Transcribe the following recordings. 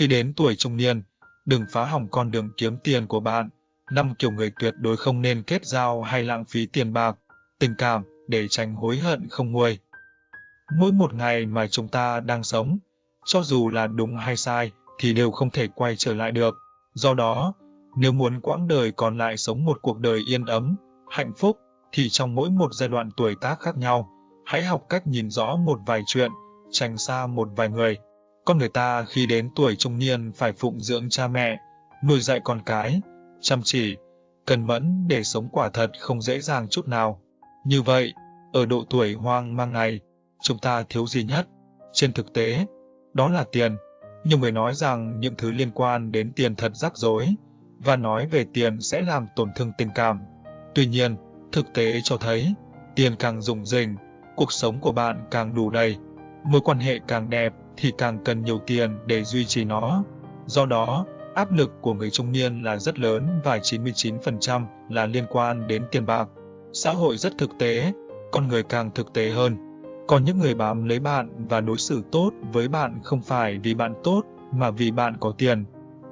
Khi đến tuổi trung niên, đừng phá hỏng con đường kiếm tiền của bạn. Năm kiểu người tuyệt đối không nên kết giao hay lãng phí tiền bạc, tình cảm để tránh hối hận không nguôi. Mỗi một ngày mà chúng ta đang sống, cho dù là đúng hay sai, thì đều không thể quay trở lại được. Do đó, nếu muốn quãng đời còn lại sống một cuộc đời yên ấm, hạnh phúc, thì trong mỗi một giai đoạn tuổi tác khác nhau, hãy học cách nhìn rõ một vài chuyện, tránh xa một vài người. Con người ta khi đến tuổi trung niên phải phụng dưỡng cha mẹ, nuôi dạy con cái, chăm chỉ, cần mẫn để sống quả thật không dễ dàng chút nào. Như vậy, ở độ tuổi hoang mang này, chúng ta thiếu gì nhất? Trên thực tế, đó là tiền. Nhiều người nói rằng những thứ liên quan đến tiền thật rắc rối, và nói về tiền sẽ làm tổn thương tình cảm. Tuy nhiên, thực tế cho thấy, tiền càng dùng dình, cuộc sống của bạn càng đủ đầy. Mối quan hệ càng đẹp thì càng cần nhiều tiền để duy trì nó. Do đó, áp lực của người trung niên là rất lớn và 99% là liên quan đến tiền bạc. Xã hội rất thực tế, con người càng thực tế hơn. Còn những người bám lấy bạn và đối xử tốt với bạn không phải vì bạn tốt mà vì bạn có tiền.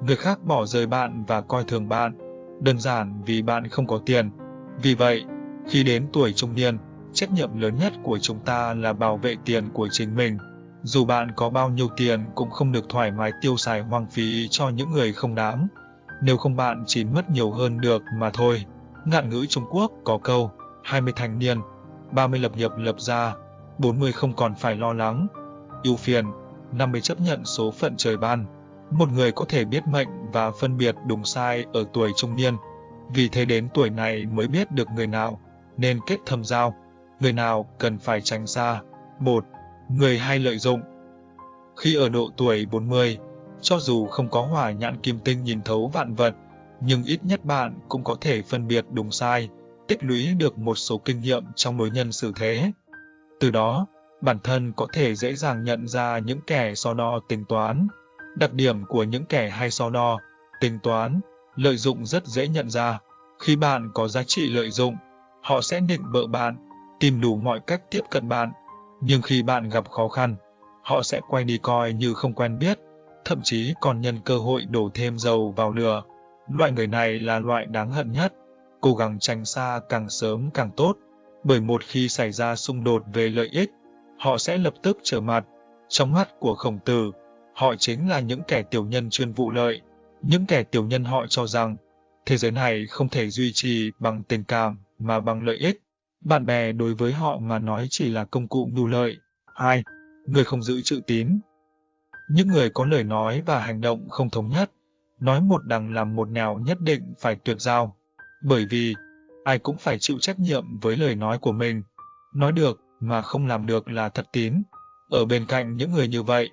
Người khác bỏ rơi bạn và coi thường bạn, đơn giản vì bạn không có tiền. Vì vậy, khi đến tuổi trung niên, trách nhiệm lớn nhất của chúng ta là bảo vệ tiền của chính mình. Dù bạn có bao nhiêu tiền cũng không được thoải mái tiêu xài hoang phí cho những người không đáng. Nếu không bạn chỉ mất nhiều hơn được mà thôi. Ngạn ngữ Trung Quốc có câu, 20 thành niên, 30 lập nghiệp lập gia, 40 không còn phải lo lắng, ưu phiền, 50 chấp nhận số phận trời ban. Một người có thể biết mệnh và phân biệt đúng sai ở tuổi trung niên, vì thế đến tuổi này mới biết được người nào nên kết thâm giao, người nào cần phải tránh xa. 1. Người hay lợi dụng Khi ở độ tuổi 40, cho dù không có hỏa nhãn kim tinh nhìn thấu vạn vật, nhưng ít nhất bạn cũng có thể phân biệt đúng sai, tích lũy được một số kinh nghiệm trong mối nhân xử thế. Từ đó, bản thân có thể dễ dàng nhận ra những kẻ so đo tính toán. Đặc điểm của những kẻ hay so đo, tính toán, lợi dụng rất dễ nhận ra. Khi bạn có giá trị lợi dụng, họ sẽ định bợ bạn, tìm đủ mọi cách tiếp cận bạn. Nhưng khi bạn gặp khó khăn, họ sẽ quay đi coi như không quen biết, thậm chí còn nhân cơ hội đổ thêm dầu vào lửa. Loại người này là loại đáng hận nhất, cố gắng tránh xa càng sớm càng tốt, bởi một khi xảy ra xung đột về lợi ích, họ sẽ lập tức trở mặt. Trong mắt của khổng tử, họ chính là những kẻ tiểu nhân chuyên vụ lợi. Những kẻ tiểu nhân họ cho rằng, thế giới này không thể duy trì bằng tình cảm mà bằng lợi ích. Bạn bè đối với họ mà nói chỉ là công cụ mưu lợi. 2. Người không giữ chữ tín Những người có lời nói và hành động không thống nhất, nói một đằng làm một nẻo nhất định phải tuyệt giao. Bởi vì, ai cũng phải chịu trách nhiệm với lời nói của mình. Nói được mà không làm được là thật tín. Ở bên cạnh những người như vậy,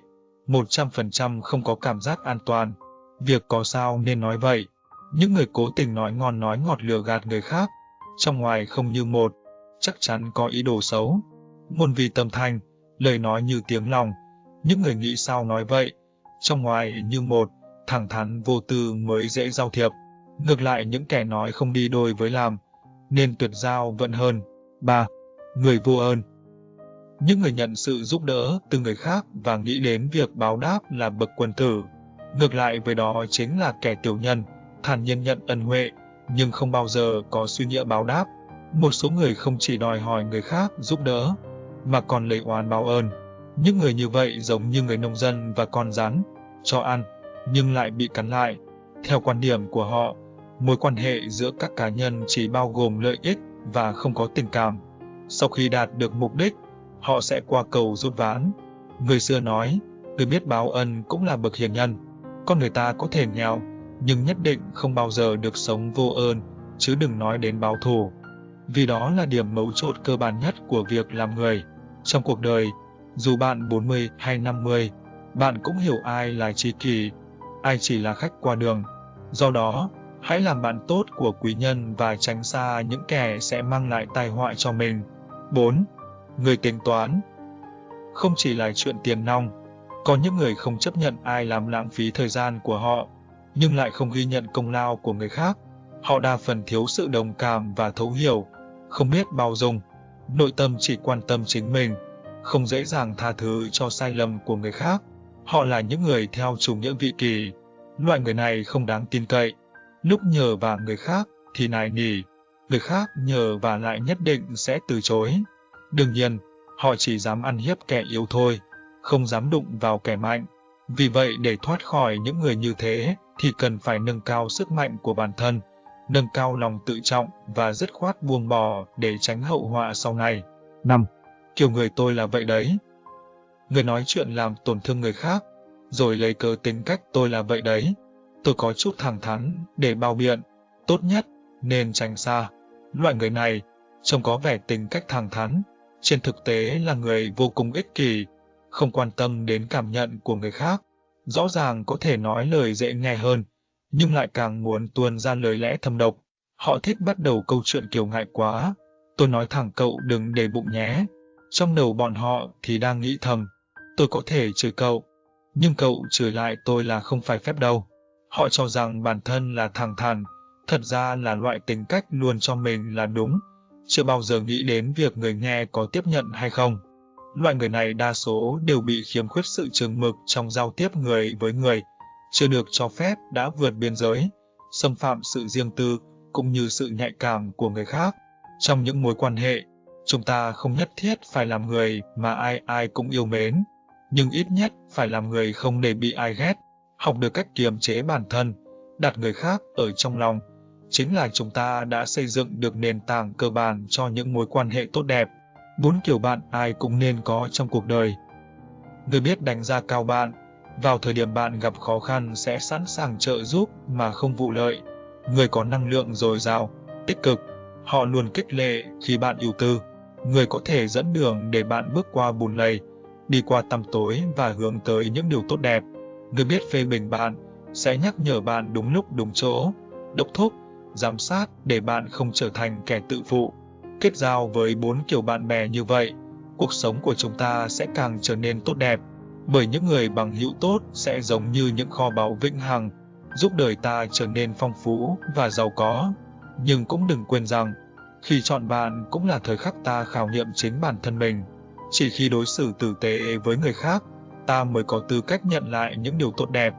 100% không có cảm giác an toàn. Việc có sao nên nói vậy. Những người cố tình nói ngon nói ngọt lừa gạt người khác, trong ngoài không như một, chắc chắn có ý đồ xấu. Ngôn vì tâm thanh, lời nói như tiếng lòng, những người nghĩ sao nói vậy, trong ngoài như một, thẳng thắn vô tư mới dễ giao thiệp. Ngược lại những kẻ nói không đi đôi với làm, nên tuyệt giao vẫn hơn. 3. Người vô ơn Những người nhận sự giúp đỡ từ người khác và nghĩ đến việc báo đáp là bậc quân tử. Ngược lại với đó chính là kẻ tiểu nhân, thản nhiên nhận ân huệ, nhưng không bao giờ có suy nghĩa báo đáp. Một số người không chỉ đòi hỏi người khác giúp đỡ, mà còn lấy oán báo ơn. Những người như vậy giống như người nông dân và con rắn, cho ăn, nhưng lại bị cắn lại. Theo quan điểm của họ, mối quan hệ giữa các cá nhân chỉ bao gồm lợi ích và không có tình cảm. Sau khi đạt được mục đích, họ sẽ qua cầu rút ván. Người xưa nói, người biết báo ân cũng là bậc hiền nhân. Con người ta có thể nghèo, nhưng nhất định không bao giờ được sống vô ơn, chứ đừng nói đến báo thù. Vì đó là điểm mấu chốt cơ bản nhất của việc làm người. Trong cuộc đời, dù bạn 40 hay 50, bạn cũng hiểu ai là tri kỷ, ai chỉ là khách qua đường. Do đó, hãy làm bạn tốt của quý nhân và tránh xa những kẻ sẽ mang lại tai họa cho mình. 4. Người tính toán Không chỉ là chuyện tiền nong, có những người không chấp nhận ai làm lãng phí thời gian của họ, nhưng lại không ghi nhận công lao của người khác. Họ đa phần thiếu sự đồng cảm và thấu hiểu, không biết bao dung, nội tâm chỉ quan tâm chính mình, không dễ dàng tha thứ cho sai lầm của người khác. Họ là những người theo chủ nghĩa vị kỳ. Loại người này không đáng tin cậy. Lúc nhờ và người khác thì nài nỉ, người khác nhờ và lại nhất định sẽ từ chối. Đương nhiên, họ chỉ dám ăn hiếp kẻ yếu thôi, không dám đụng vào kẻ mạnh. Vì vậy để thoát khỏi những người như thế thì cần phải nâng cao sức mạnh của bản thân, nâng cao lòng tự trọng và dứt khoát buông bỏ để tránh hậu họa sau này. 5. Kiểu người tôi là vậy đấy. Người nói chuyện làm tổn thương người khác, rồi lấy cớ tính cách tôi là vậy đấy. Tôi có chút thẳng thắn để bao biện, tốt nhất nên tránh xa. Loại người này trông có vẻ tính cách thẳng thắn, trên thực tế là người vô cùng ích kỷ, không quan tâm đến cảm nhận của người khác. Rõ ràng có thể nói lời dễ nghe hơn, nhưng lại càng muốn tuôn ra lời lẽ thâm độc. Họ thích bắt đầu câu chuyện kiểu ngại quá. Tôi nói thẳng cậu đừng để bụng nhé. Trong đầu bọn họ thì đang nghĩ thầm, tôi có thể chửi cậu, nhưng cậu chửi lại tôi là không phải phép đâu. Họ cho rằng bản thân là thẳng thắn, thật ra là loại tính cách luôn cho mình là đúng, chưa bao giờ nghĩ đến việc người nghe có tiếp nhận hay không. Loại người này đa số đều bị khiếm khuyết sự chừng mực trong giao tiếp người với người, chưa được cho phép đã vượt biên giới, xâm phạm sự riêng tư cũng như sự nhạy cảm của người khác. Trong những mối quan hệ, chúng ta không nhất thiết phải làm người mà ai ai cũng yêu mến, nhưng ít nhất phải làm người không để bị ai ghét, học được cách kiềm chế bản thân, đặt người khác ở trong lòng. Chính là chúng ta đã xây dựng được nền tảng cơ bản cho những mối quan hệ tốt đẹp. Bốn kiểu bạn ai cũng nên có trong cuộc đời. Người biết đánh giá cao bạn, vào thời điểm bạn gặp khó khăn sẽ sẵn sàng trợ giúp mà không vụ lợi. Người có năng lượng dồi dào, tích cực, họ luôn kích lệ khi bạn ưu tư. Người có thể dẫn đường để bạn bước qua bùn lầy, đi qua tăm tối và hướng tới những điều tốt đẹp. Người biết phê bình bạn sẽ nhắc nhở bạn đúng lúc đúng chỗ, đốc thúc, giám sát để bạn không trở thành kẻ tự phụ. Kết giao với bốn kiểu bạn bè như vậy, cuộc sống của chúng ta sẽ càng trở nên tốt đẹp. Bởi những người bằng hữu tốt sẽ giống như những kho báu vĩnh hằng, giúp đời ta trở nên phong phú và giàu có. Nhưng cũng đừng quên rằng, khi chọn bạn cũng là thời khắc ta khảo nghiệm chính bản thân mình. Chỉ khi đối xử tử tế với người khác, ta mới có tư cách nhận lại những điều tốt đẹp